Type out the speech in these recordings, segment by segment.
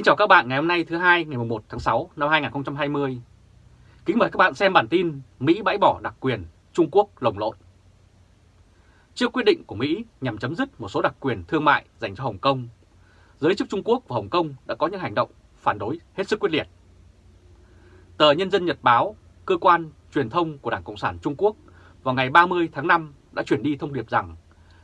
Kính chào các bạn ngày hôm nay thứ hai ngày 1 tháng 6 năm 2020. Kính mời các bạn xem bản tin Mỹ bãi bỏ đặc quyền, Trung Quốc lồng lộn. Trước quyết định của Mỹ nhằm chấm dứt một số đặc quyền thương mại dành cho Hồng Kông, giới chức Trung Quốc và Hồng Kông đã có những hành động phản đối hết sức quyết liệt. Tờ Nhân dân Nhật Báo, cơ quan truyền thông của Đảng Cộng sản Trung Quốc vào ngày 30 tháng 5 đã chuyển đi thông điệp rằng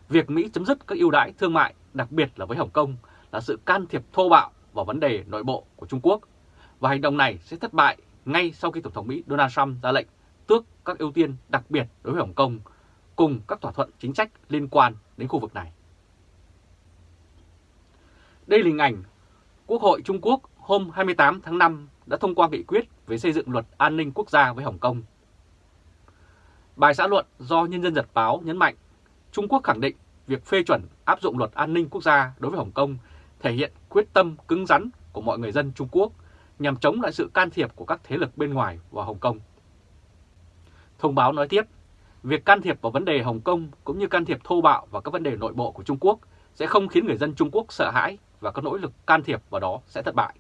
việc Mỹ chấm dứt các ưu đãi thương mại, đặc biệt là với Hồng Kông, là sự can thiệp thô bạo vào vấn đề nội bộ của Trung Quốc và hành động này sẽ thất bại ngay sau khi Tổng thống Mỹ Donald Trump ra lệnh tước các ưu tiên đặc biệt đối với Hồng Kông cùng các thỏa thuận chính sách liên quan đến khu vực này. Đây là hình ảnh Quốc hội Trung Quốc hôm 28 tháng 5 đã thông qua nghị quyết về xây dựng luật an ninh quốc gia với Hồng Kông. Bài xã luận do Nhân dân Nhật Báo nhấn mạnh, Trung Quốc khẳng định việc phê chuẩn áp dụng luật an ninh quốc gia đối với Hồng Kông thể hiện quyết tâm cứng rắn của mọi người dân Trung Quốc nhằm chống lại sự can thiệp của các thế lực bên ngoài vào Hồng Kông. Thông báo nói tiếp, việc can thiệp vào vấn đề Hồng Kông cũng như can thiệp thô bạo vào các vấn đề nội bộ của Trung Quốc sẽ không khiến người dân Trung Quốc sợ hãi và các nỗ lực can thiệp vào đó sẽ thất bại.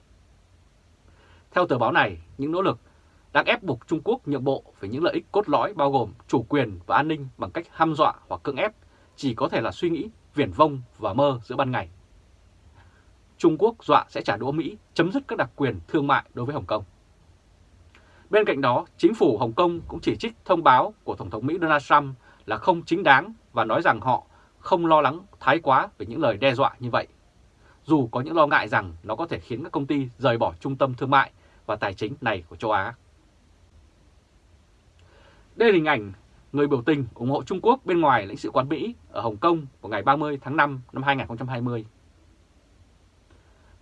Theo tờ báo này, những nỗ lực đang ép buộc Trung Quốc nhượng bộ về những lợi ích cốt lõi bao gồm chủ quyền và an ninh bằng cách hăm dọa hoặc cưỡng ép chỉ có thể là suy nghĩ viển vông và mơ giữa ban ngày. Trung Quốc dọa sẽ trả đũa Mỹ chấm dứt các đặc quyền thương mại đối với Hồng Kông. Bên cạnh đó, chính phủ Hồng Kông cũng chỉ trích thông báo của Tổng thống Mỹ Donald Trump là không chính đáng và nói rằng họ không lo lắng thái quá về những lời đe dọa như vậy, dù có những lo ngại rằng nó có thể khiến các công ty rời bỏ trung tâm thương mại và tài chính này của châu Á. Đây là hình ảnh người biểu tình ủng hộ Trung Quốc bên ngoài lãnh sự quán Mỹ ở Hồng Kông vào ngày 30 tháng 5 năm 2020.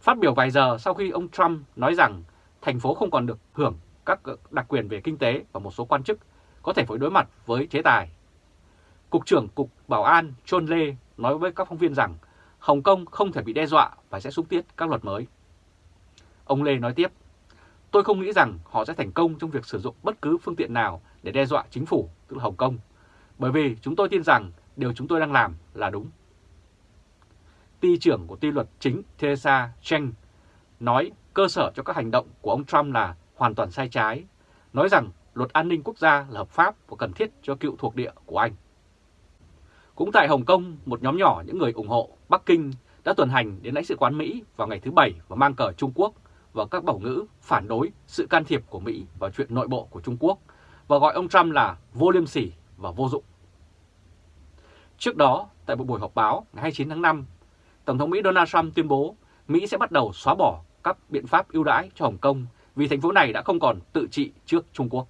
Phát biểu vài giờ sau khi ông Trump nói rằng thành phố không còn được hưởng các ờ, đặc quyền về kinh tế và một số quan chức có thể phải đối mặt với chế tài. Cục trưởng Cục Bảo an John Lê nói với các phóng viên rằng Hồng Kông không thể bị đe dọa và sẽ xúc tiết các luật mới. Ông Lê nói tiếp, tôi không nghĩ rằng họ sẽ thành công trong việc sử dụng bất cứ phương tiện nào để đe dọa chính phủ, tức là Hồng Kông, bởi vì chúng tôi tin rằng điều chúng tôi đang làm là đúng ty trưởng của ty luật chính Theresa Cheng nói cơ sở cho các hành động của ông Trump là hoàn toàn sai trái, nói rằng luật an ninh quốc gia là hợp pháp và cần thiết cho cựu thuộc địa của Anh. Cũng tại Hồng Kông, một nhóm nhỏ những người ủng hộ Bắc Kinh đã tuần hành đến lãnh sự quán Mỹ vào ngày thứ Bảy và mang cờ Trung Quốc và các bảo ngữ phản đối sự can thiệp của Mỹ vào chuyện nội bộ của Trung Quốc và gọi ông Trump là vô liêm sỉ và vô dụng. Trước đó, tại một buổi họp báo ngày 29 tháng 5, Tổng thống Mỹ Donald Trump tuyên bố Mỹ sẽ bắt đầu xóa bỏ các biện pháp ưu đãi cho Hồng Kông vì thành phố này đã không còn tự trị trước Trung Quốc.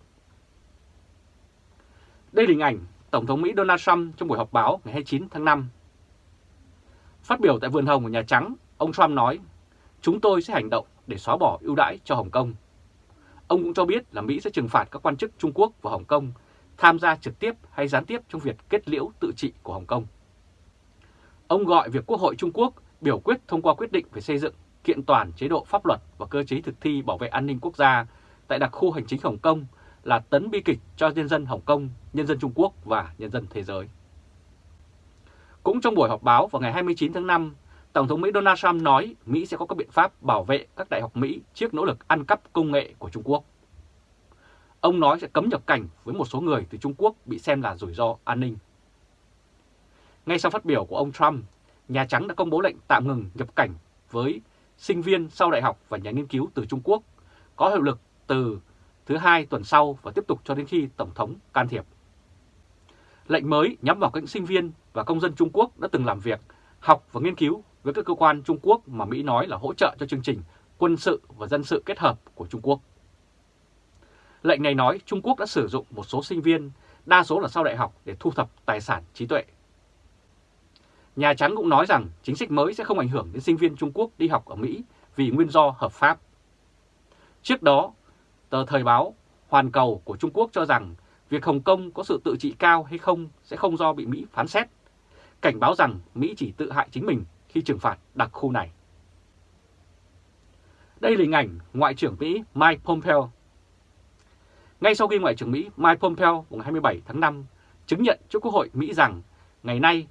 Đây là hình ảnh Tổng thống Mỹ Donald Trump trong buổi họp báo ngày 29 tháng 5. Phát biểu tại vườn hồng của Nhà Trắng, ông Trump nói, chúng tôi sẽ hành động để xóa bỏ ưu đãi cho Hồng Kông. Ông cũng cho biết là Mỹ sẽ trừng phạt các quan chức Trung Quốc và Hồng Kông tham gia trực tiếp hay gián tiếp trong việc kết liễu tự trị của Hồng Kông. Ông gọi việc Quốc hội Trung Quốc biểu quyết thông qua quyết định về xây dựng kiện toàn chế độ pháp luật và cơ chế thực thi bảo vệ an ninh quốc gia tại đặc khu hành chính Hồng Kông là tấn bi kịch cho nhân dân Hồng Kông, nhân dân Trung Quốc và nhân dân thế giới. Cũng trong buổi họp báo vào ngày 29 tháng 5, Tổng thống Mỹ Donald Trump nói Mỹ sẽ có các biện pháp bảo vệ các đại học Mỹ trước nỗ lực ăn cắp công nghệ của Trung Quốc. Ông nói sẽ cấm nhập cảnh với một số người từ Trung Quốc bị xem là rủi ro an ninh. Ngay sau phát biểu của ông Trump, Nhà Trắng đã công bố lệnh tạm ngừng nhập cảnh với sinh viên sau đại học và nhà nghiên cứu từ Trung Quốc, có hiệu lực từ thứ hai tuần sau và tiếp tục cho đến khi Tổng thống can thiệp. Lệnh mới nhắm vào các sinh viên và công dân Trung Quốc đã từng làm việc, học và nghiên cứu với các cơ quan Trung Quốc mà Mỹ nói là hỗ trợ cho chương trình quân sự và dân sự kết hợp của Trung Quốc. Lệnh này nói Trung Quốc đã sử dụng một số sinh viên, đa số là sau đại học để thu thập tài sản trí tuệ Nhà Trắng cũng nói rằng chính sách mới sẽ không ảnh hưởng đến sinh viên Trung Quốc đi học ở Mỹ vì nguyên do hợp pháp. Trước đó, tờ Thời báo Hoàn Cầu của Trung Quốc cho rằng việc Hồng Kông có sự tự trị cao hay không sẽ không do bị Mỹ phán xét, cảnh báo rằng Mỹ chỉ tự hại chính mình khi trừng phạt đặc khu này. Đây là hình ảnh Ngoại trưởng Mỹ Mike Pompeo. Ngay sau khi Ngoại trưởng Mỹ Mike Pompeo ngày 27 tháng 5 chứng nhận trước Quốc hội Mỹ rằng ngày nay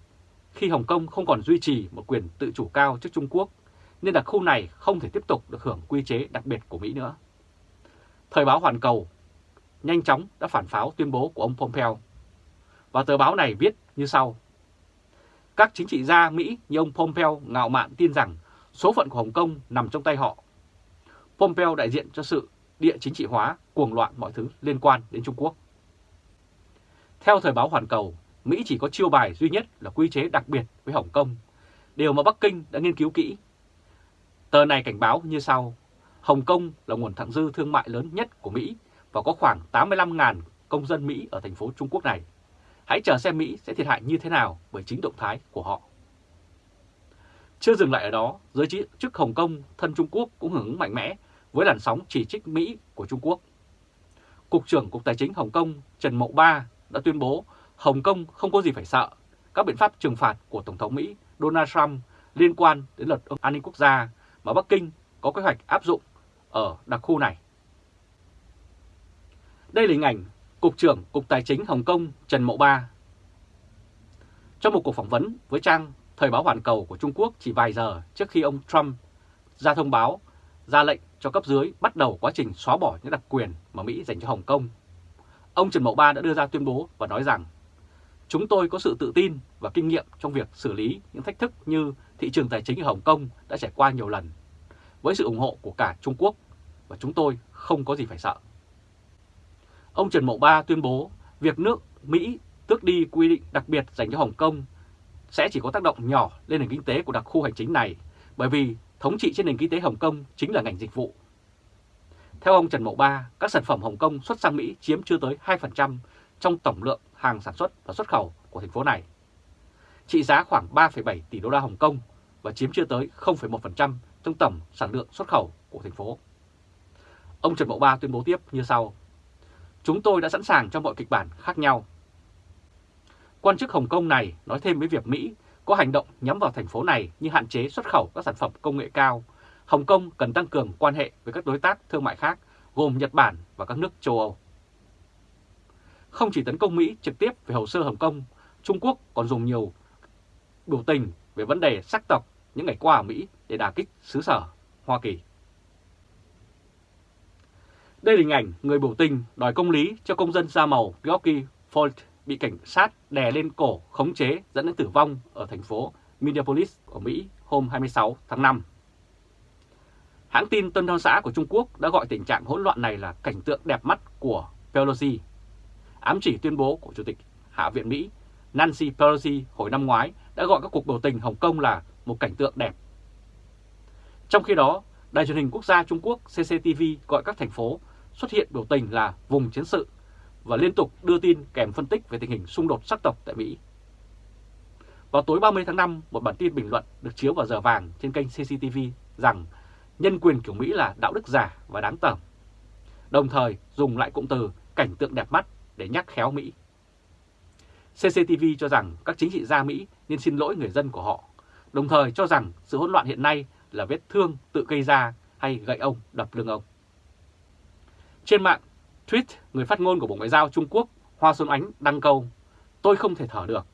khi Hồng Kông không còn duy trì một quyền tự chủ cao trước Trung Quốc, nên đặc khu này không thể tiếp tục được hưởng quy chế đặc biệt của Mỹ nữa. Thời báo Hoàn Cầu nhanh chóng đã phản pháo tuyên bố của ông Pompeo. Và tờ báo này viết như sau. Các chính trị gia Mỹ như ông Pompeo ngạo mạn tin rằng số phận của Hồng Kông nằm trong tay họ. Pompeo đại diện cho sự địa chính trị hóa, cuồng loạn mọi thứ liên quan đến Trung Quốc. Theo thời báo Hoàn Cầu, Mỹ chỉ có chiêu bài duy nhất là quy chế đặc biệt với Hồng Kông, điều mà Bắc Kinh đã nghiên cứu kỹ. Tờ này cảnh báo như sau, Hồng Kông là nguồn thặng dư thương mại lớn nhất của Mỹ và có khoảng 85.000 công dân Mỹ ở thành phố Trung Quốc này. Hãy chờ xem Mỹ sẽ thiệt hại như thế nào bởi chính động thái của họ. Chưa dừng lại ở đó, giới chức Hồng Kông thân Trung Quốc cũng hưởng ứng mạnh mẽ với làn sóng chỉ trích Mỹ của Trung Quốc. Cục trưởng Cục Tài chính Hồng Kông Trần Mậu Ba đã tuyên bố Hồng Kông không có gì phải sợ các biện pháp trừng phạt của Tổng thống Mỹ Donald Trump liên quan đến luật an ninh quốc gia mà Bắc Kinh có kế hoạch áp dụng ở đặc khu này. Đây là hình ảnh Cục trưởng Cục Tài chính Hồng Kông Trần Mậu Ba. Trong một cuộc phỏng vấn với trang Thời báo Hoàn Cầu của Trung Quốc chỉ vài giờ trước khi ông Trump ra thông báo, ra lệnh cho cấp dưới bắt đầu quá trình xóa bỏ những đặc quyền mà Mỹ dành cho Hồng Kông. Ông Trần Mậu Ba đã đưa ra tuyên bố và nói rằng Chúng tôi có sự tự tin và kinh nghiệm trong việc xử lý những thách thức như thị trường tài chính ở Hồng Kông đã trải qua nhiều lần, với sự ủng hộ của cả Trung Quốc và chúng tôi không có gì phải sợ. Ông Trần Mậu Ba tuyên bố việc nước Mỹ tước đi quy định đặc biệt dành cho Hồng Kông sẽ chỉ có tác động nhỏ lên nền kinh tế của đặc khu hành chính này bởi vì thống trị trên nền kinh tế Hồng Kông chính là ngành dịch vụ. Theo ông Trần Mậu Ba, các sản phẩm Hồng Kông xuất sang Mỹ chiếm chưa tới 2% trong tổng lượng hàng sản xuất và xuất khẩu của thành phố này. Trị giá khoảng 3,7 tỷ đô la Hồng Kông và chiếm chưa tới 0,1% trong tổng sản lượng xuất khẩu của thành phố. Ông Trần Mậu Ba tuyên bố tiếp như sau. Chúng tôi đã sẵn sàng cho mọi kịch bản khác nhau. Quan chức Hồng Kông này nói thêm với việc Mỹ có hành động nhắm vào thành phố này như hạn chế xuất khẩu các sản phẩm công nghệ cao. Hồng Kông cần tăng cường quan hệ với các đối tác thương mại khác gồm Nhật Bản và các nước châu Âu. Không chỉ tấn công Mỹ trực tiếp về hồ sơ Hồng Kông, Trung Quốc còn dùng nhiều biểu tình về vấn đề sắc tộc những ngày qua ở Mỹ để đả kích xứ sở Hoa Kỳ. Đây là hình ảnh người biểu tình đòi công lý cho công dân da màu Georgie Floyd bị cảnh sát đè lên cổ khống chế dẫn đến tử vong ở thành phố Minneapolis của Mỹ hôm 26 tháng 5. Hãng tin Tân Hoa xã của Trung Quốc đã gọi tình trạng hỗn loạn này là cảnh tượng đẹp mắt của Pelosi ám chỉ tuyên bố của Chủ tịch Hạ viện Mỹ Nancy Pelosi hồi năm ngoái đã gọi các cuộc biểu tình Hồng Kông là một cảnh tượng đẹp. Trong khi đó, Đài truyền hình quốc gia Trung Quốc CCTV gọi các thành phố xuất hiện biểu tình là vùng chiến sự và liên tục đưa tin kèm phân tích về tình hình xung đột sắc tộc tại Mỹ. Vào tối 30 tháng 5, một bản tin bình luận được chiếu vào giờ vàng trên kênh CCTV rằng nhân quyền kiểu Mỹ là đạo đức giả và đáng tởm. Đồng thời dùng lại cụm từ cảnh tượng đẹp mắt để nhắc khéo Mỹ. CCTV cho rằng các chính trị gia Mỹ nên xin lỗi người dân của họ, đồng thời cho rằng sự hỗn loạn hiện nay là vết thương tự gây ra hay gậy ông đập lưng ông. Trên mạng, tweet người phát ngôn của Bộ Ngoại giao Trung Quốc Hoa Xuân Ánh đăng câu Tôi không thể thở được,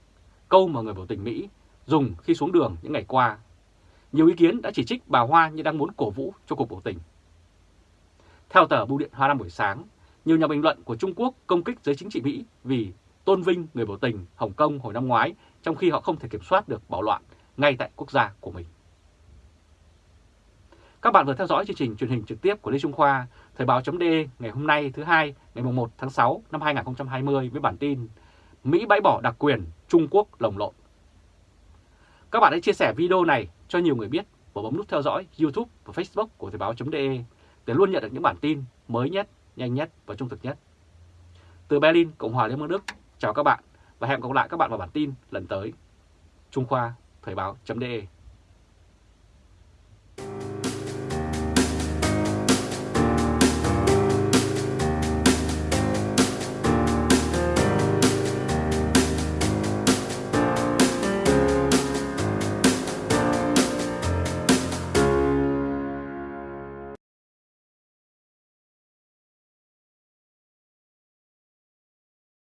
câu mà người biểu tình Mỹ dùng khi xuống đường những ngày qua. Nhiều ý kiến đã chỉ trích bà Hoa như đang muốn cổ vũ cho cuộc biểu tình. Theo tờ Bưu điện Hoa Nam buổi sáng, nhiều nhà bình luận của Trung Quốc công kích giới chính trị Mỹ vì tôn vinh người biểu tình Hồng Kông hồi năm ngoái trong khi họ không thể kiểm soát được bạo loạn ngay tại quốc gia của mình. Các bạn vừa theo dõi chương trình truyền hình trực tiếp của Lê Trung Khoa, Thời báo.de ngày hôm nay thứ hai ngày 1 tháng 6 năm 2020 với bản tin Mỹ bãi bỏ đặc quyền, Trung Quốc lồng lộn. Các bạn hãy chia sẻ video này cho nhiều người biết và bấm nút theo dõi YouTube và Facebook của Thời báo.de để luôn nhận được những bản tin mới nhất nhanh nhất và trung thực nhất. Từ Berlin, Cộng hòa Liên bang Đức, chào các bạn và hẹn gặp lại các bạn vào bản tin lần tới. Trung Khoa, Thời báo.de